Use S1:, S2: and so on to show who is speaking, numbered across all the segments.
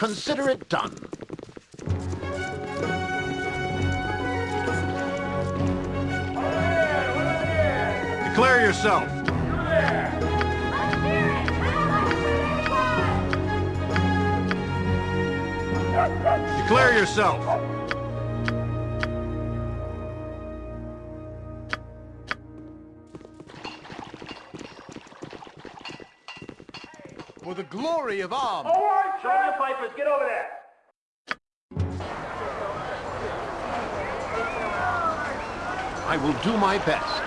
S1: Consider it done. Declare yourself. Declare yourself. For the glory of arms.
S2: Show your pipers, get over there.
S1: I will do my best.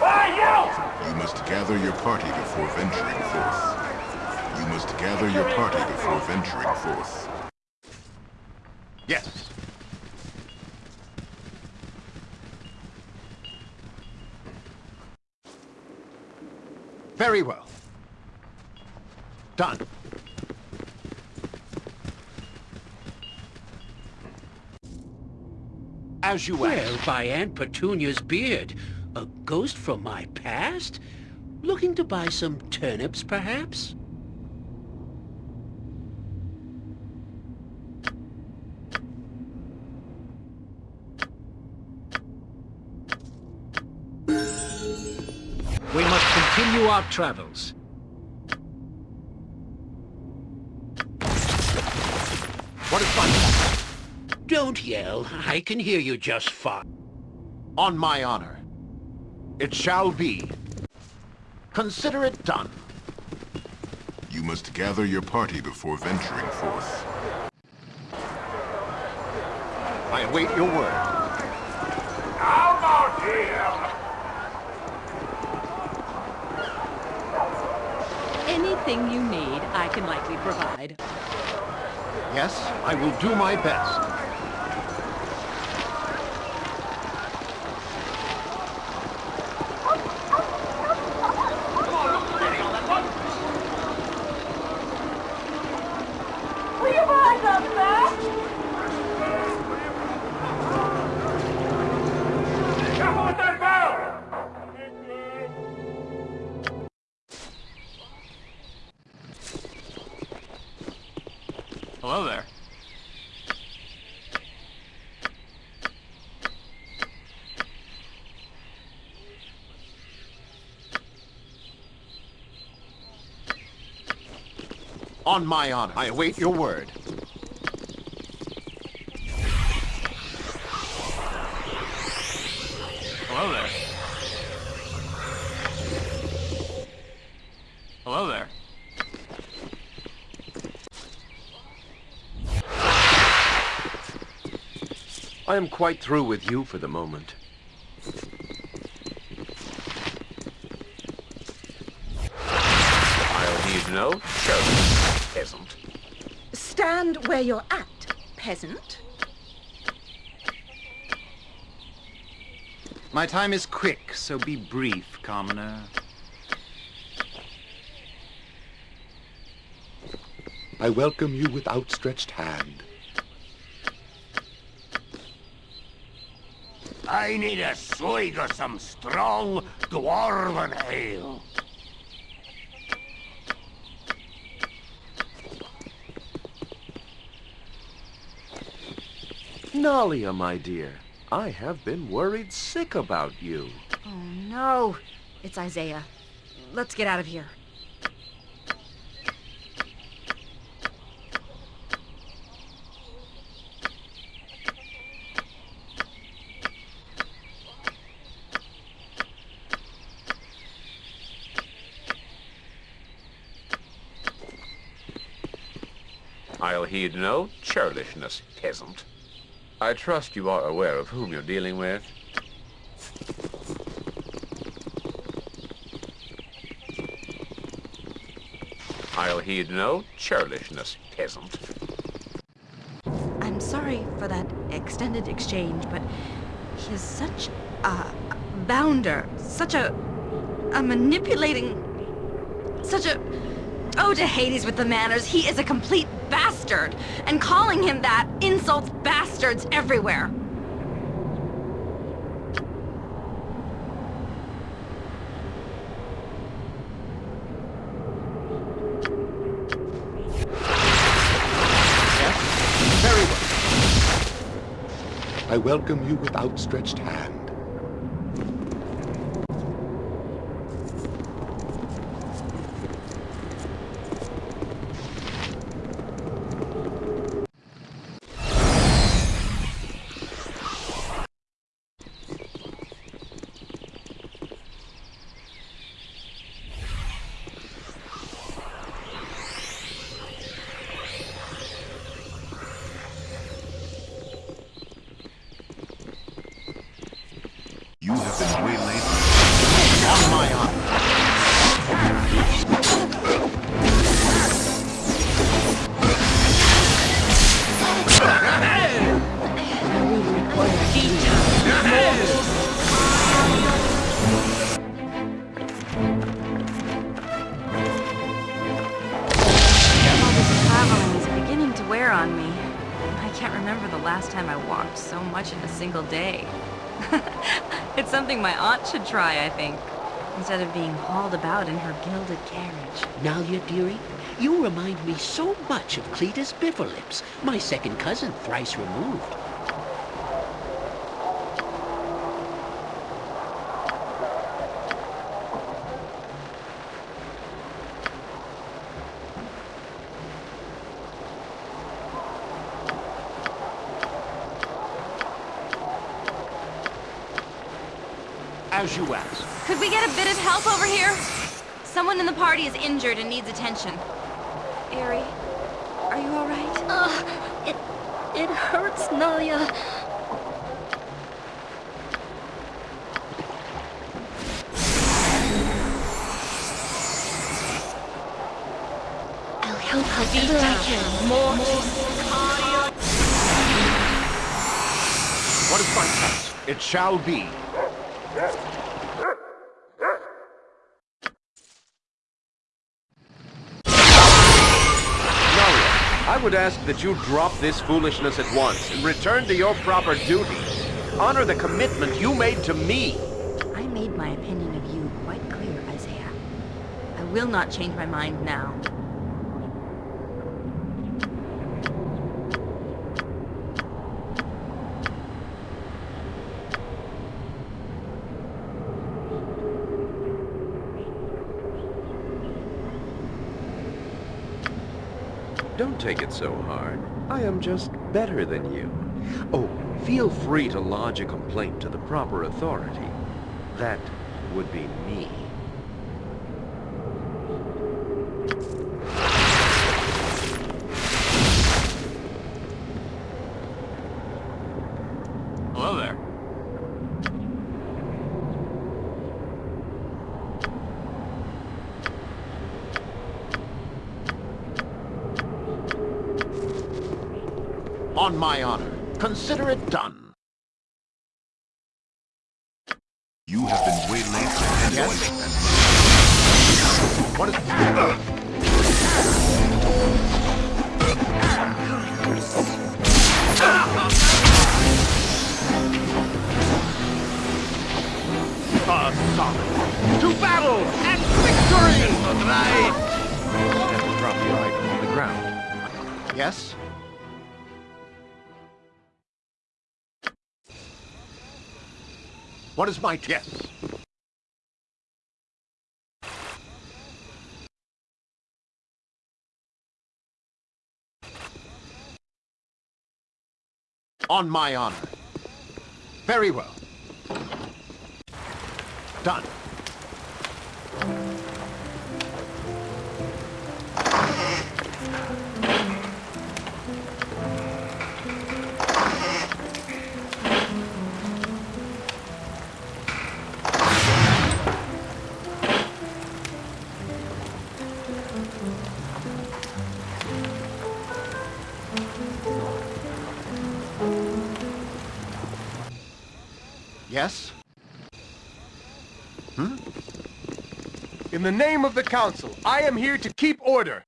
S2: Hey, you!
S3: You must gather your party before venturing forth. You must gather your party before venturing forth.
S1: Yes. Very well. Done. As you
S4: Well,
S1: asked.
S4: by Aunt Petunia's beard. A ghost from my past? Looking to buy some turnips, perhaps? We must continue our travels.
S1: What is fun?
S4: Don't yell. I can hear you just fine.
S1: On my honor. It shall be. Consider it done.
S3: You must gather your party before venturing forth.
S1: I await your word.
S2: How about him?
S5: Anything you need, I can likely provide.
S1: Yes, I will do my best.
S2: Will you mind up there? Careful with that barrel!
S1: Hello there. On my honor, I await your word. Hello there. Hello there.
S6: I am quite through with you for the moment. I'll need no churlish peasant.
S5: Stand where you're at, peasant.
S7: My time is quick, so be brief, commoner.
S8: I welcome you with outstretched hand.
S2: I need a swig of some strong dwarven ale.
S6: Nalia, my dear, I have been worried sick about you.
S5: Oh no, it's Isaiah. Let's get out of here.
S6: I'll heed no churlishness, peasant. I trust you are aware of whom you're dealing with. I'll heed no churlishness, peasant.
S5: I'm sorry for that extended exchange, but he is such a bounder, such a a manipulating Such a... Oh, to Hades with the manners. He is a complete bastard. And calling him that insults bastards everywhere.
S8: I welcome you with outstretched hand.
S3: Been waylaid.
S1: On my
S5: on me. I can't remember the last time I walked so much in a single day. it's something my aunt should try, I think. Instead of being hauled about in her gilded carriage.
S4: Now, you dearie, you remind me so much of Cletus Bifferlips, my second cousin thrice removed.
S1: As you ask.
S5: Could we get a bit of help over here? Someone in the party is injured and needs attention. Aerie, are you alright?
S9: Ugh, it, it hurts, Nalia. I'll help however I can. More.
S1: What is my task? It shall be.
S10: I would ask that you drop this foolishness at once and return to your proper duty. Honor the commitment you made to me.
S5: I made my opinion of you quite clear, Isaiah. I will not change my mind now.
S10: Don't take it so hard. I am just better than you. Oh, feel free to lodge a complaint to the proper authority. That would be me.
S1: Hello there. On my honor. Consider it done.
S3: You have been waylaid and
S1: Yes? What is... A solid. To battle and victory!
S10: Right. Have to drop your item on the ground.
S1: Yes? What is my yes? On my honor. Very well. Done. Yes? Hmm?
S11: In the name of the Council, I am here to keep order.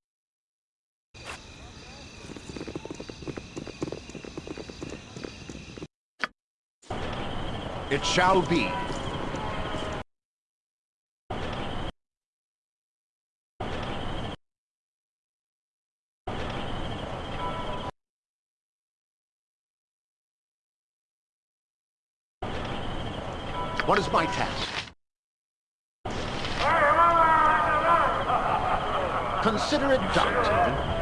S1: It shall be. What is my task? Consider it done.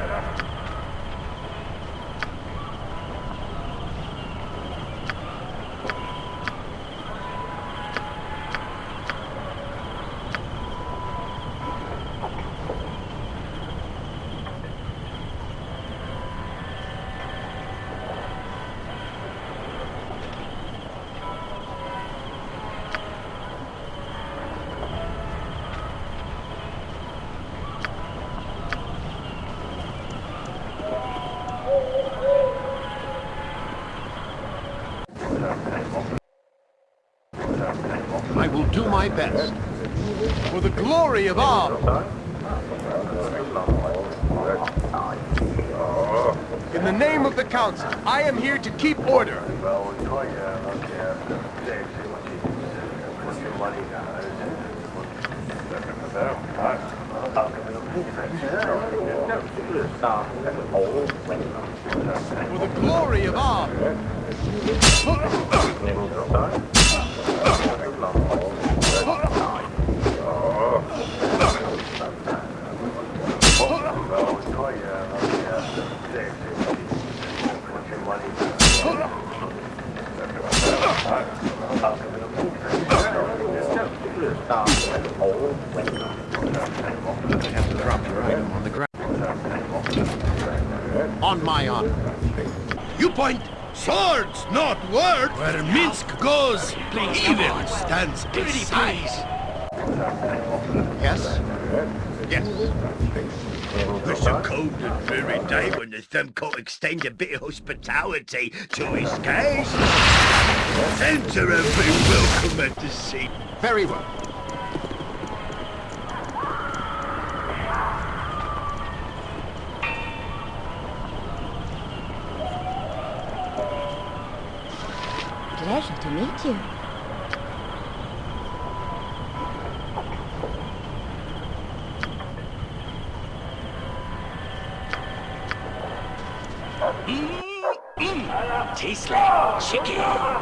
S1: I will do my best.
S11: For the glory of Ob! In the name of the Council, I am here to keep order. For the glory of Ob!
S1: have to drop your item on the ground. On my honor.
S2: You point swords, not words. Where Minsc goes, evil stands aside.
S1: Yes? Yes.
S2: It's a cold and dreary day when the Thumb Court extend a bit of hospitality to his guests. Enter and be welcome at the seat.
S1: Very well.
S9: Meet you. Mm, mm.
S2: Tastes like chicken.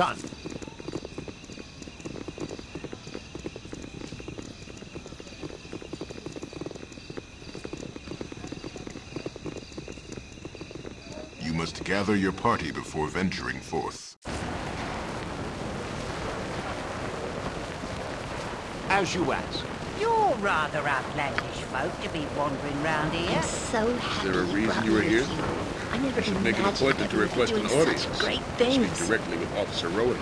S1: Done.
S3: You must gather your party before venturing forth.
S1: As you ask.
S12: You're rather outlandish folk to be wandering round here.
S9: I'm so happy
S13: Is there a reason you were
S9: me
S13: here?
S9: I never
S13: I should make an appointment to request an audience.
S9: Great
S13: Speak directly with Officer Rowan.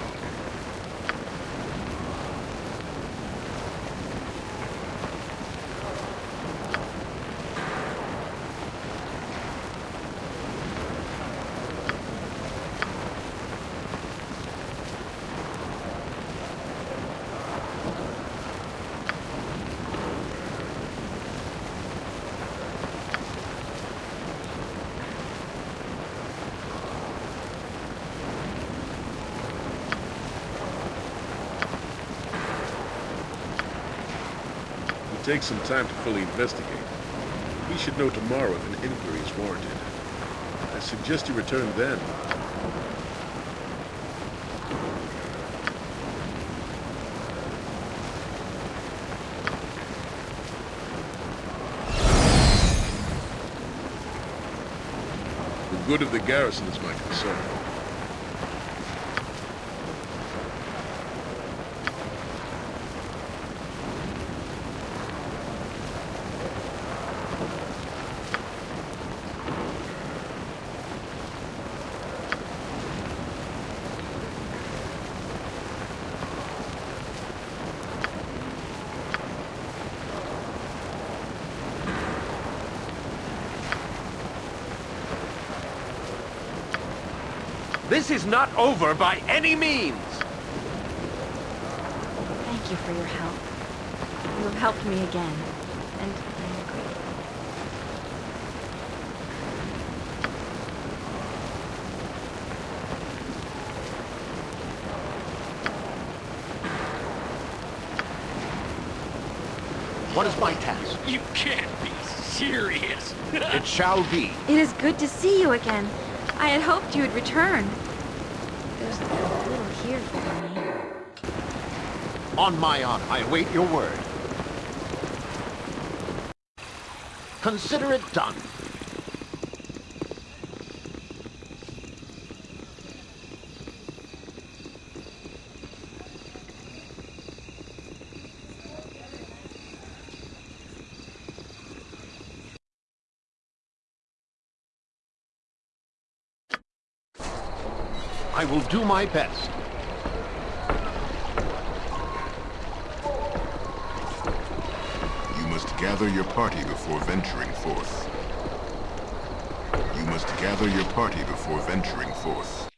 S13: Takes some time to fully investigate. We should know tomorrow if an inquiry is warranted. I suggest you return then. The good of the garrison is my concern.
S10: This is not over by any means!
S5: Thank you for your help. You have helped me again, and I am grateful.
S1: What is my task?
S4: You can't be serious.
S1: It shall be.
S5: It is good to see you again. I had hoped you would return. There's a little here for me.
S1: On my honor, I await your word. Consider it done. I will do my best.
S3: You must gather your party before venturing forth. You must gather your party before venturing forth.